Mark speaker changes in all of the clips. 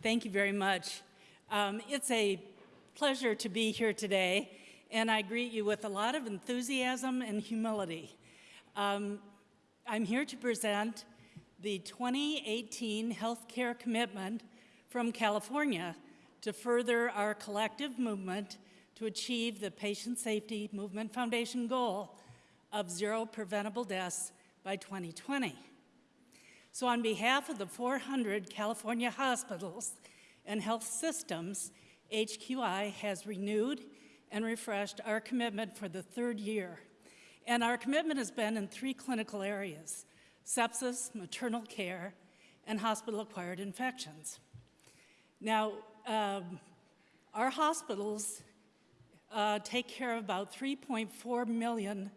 Speaker 1: Thank you very much. Um, it's a pleasure to be here today, and I greet you with a lot of enthusiasm and humility. Um, I'm here to present the 2018 Healthcare Commitment from California to further our collective movement to achieve the Patient Safety Movement Foundation goal of zero preventable deaths by 2020. So on behalf of the 400 California hospitals and health systems, HQI has renewed and refreshed our commitment for the third year. And our commitment has been in three clinical areas, sepsis, maternal care, and hospital-acquired infections. Now, um, our hospitals uh, take care of about 3.4 million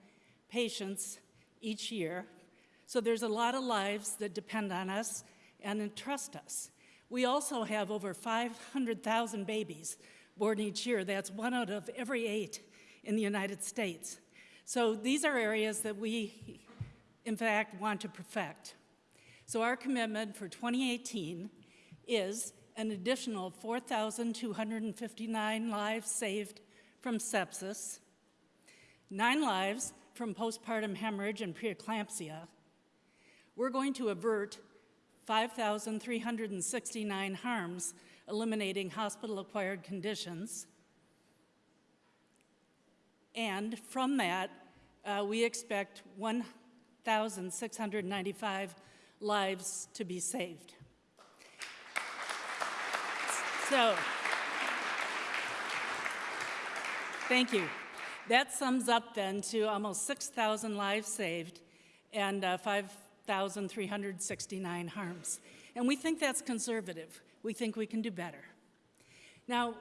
Speaker 1: patients each year. So there's a lot of lives that depend on us and entrust us. We also have over 500,000 babies born each year. That's one out of every eight in the United States. So these are areas that we, in fact, want to perfect. So our commitment for 2018 is an additional 4,259 lives saved from sepsis, nine lives from postpartum hemorrhage and preeclampsia. We're going to avert 5,369 harms, eliminating hospital-acquired conditions. And from that, uh, we expect 1,695 lives to be saved. So, thank you. That sums up then to almost 6,000 lives saved and uh, 5,369 harms. And we think that's conservative. We think we can do better. Now,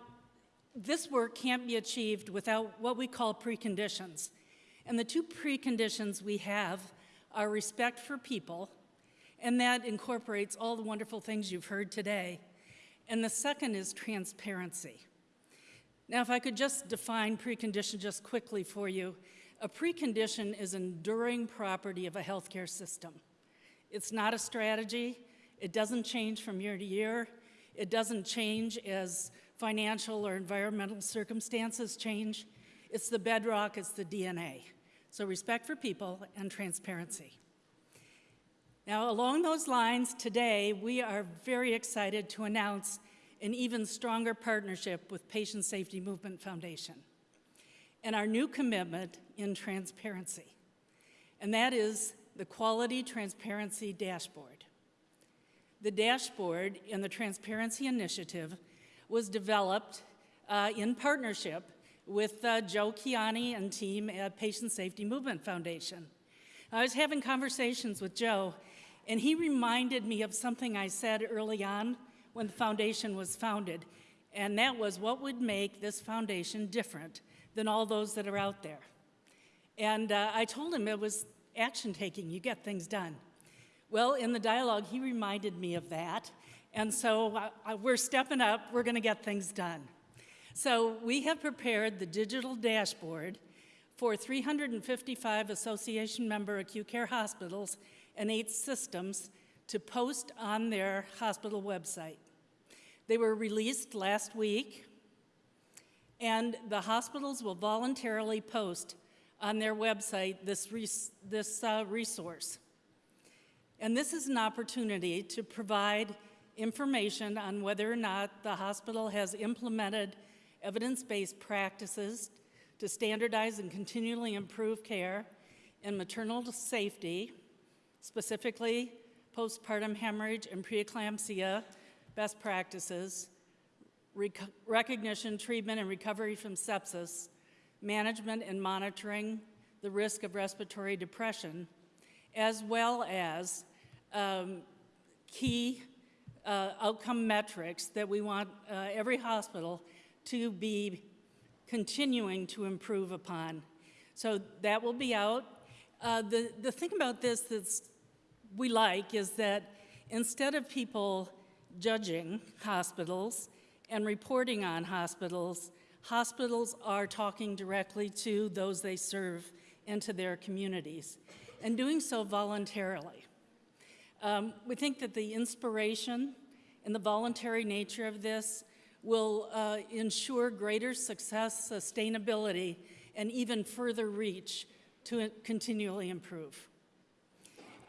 Speaker 1: this work can't be achieved without what we call preconditions. And the two preconditions we have are respect for people, and that incorporates all the wonderful things you've heard today, and the second is transparency. Now, if I could just define precondition just quickly for you, a precondition is enduring property of a healthcare system. It's not a strategy. It doesn't change from year to year. It doesn't change as financial or environmental circumstances change. It's the bedrock, it's the DNA. So respect for people and transparency. Now, along those lines, today we are very excited to announce an even stronger partnership with Patient Safety Movement Foundation and our new commitment in transparency, and that is the Quality Transparency Dashboard. The dashboard in the Transparency Initiative was developed uh, in partnership with uh, Joe Kiani and team at Patient Safety Movement Foundation. I was having conversations with Joe and he reminded me of something I said early on when the foundation was founded, and that was what would make this foundation different than all those that are out there. And uh, I told him it was action taking, you get things done. Well, in the dialogue, he reminded me of that. And so uh, we're stepping up, we're going to get things done. So we have prepared the digital dashboard for 355 association member acute care hospitals and eight systems to post on their hospital website. They were released last week, and the hospitals will voluntarily post on their website this, res this uh, resource. And this is an opportunity to provide information on whether or not the hospital has implemented evidence-based practices to standardize and continually improve care in maternal safety specifically postpartum hemorrhage and preeclampsia best practices, rec recognition, treatment, and recovery from sepsis, management and monitoring the risk of respiratory depression, as well as um, key uh, outcome metrics that we want uh, every hospital to be continuing to improve upon. So that will be out. Uh, the, the thing about this that we like is that instead of people judging hospitals and reporting on hospitals, hospitals are talking directly to those they serve and to their communities, and doing so voluntarily. Um, we think that the inspiration and the voluntary nature of this will uh, ensure greater success, sustainability, and even further reach to continually improve.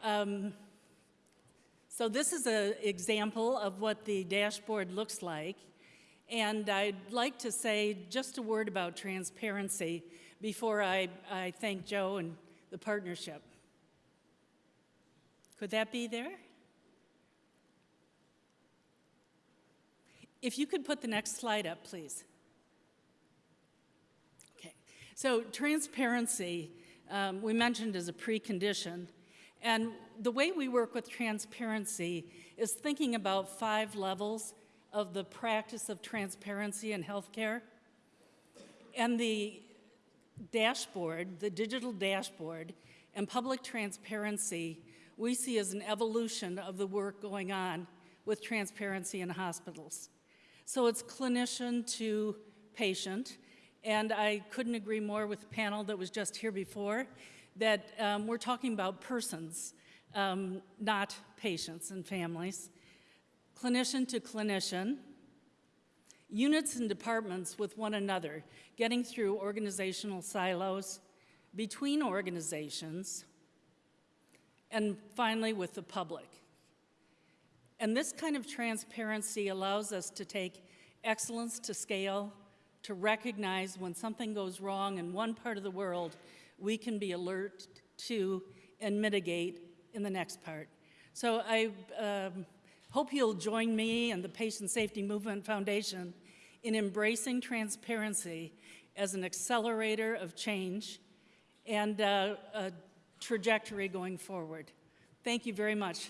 Speaker 1: Um, so this is an example of what the dashboard looks like. And I'd like to say just a word about transparency before I, I thank Joe and the partnership. Could that be there? If you could put the next slide up, please. Okay, so transparency, um, we mentioned as a precondition. And the way we work with transparency is thinking about five levels of the practice of transparency in healthcare. And the dashboard, the digital dashboard, and public transparency, we see as an evolution of the work going on with transparency in hospitals. So it's clinician to patient, and I couldn't agree more with the panel that was just here before, that um, we're talking about persons, um, not patients and families. Clinician to clinician, units and departments with one another, getting through organizational silos, between organizations, and finally with the public. And this kind of transparency allows us to take excellence to scale, to recognize when something goes wrong in one part of the world, we can be alert to and mitigate in the next part. So I um, hope you'll join me and the Patient Safety Movement Foundation in embracing transparency as an accelerator of change and uh, a trajectory going forward. Thank you very much.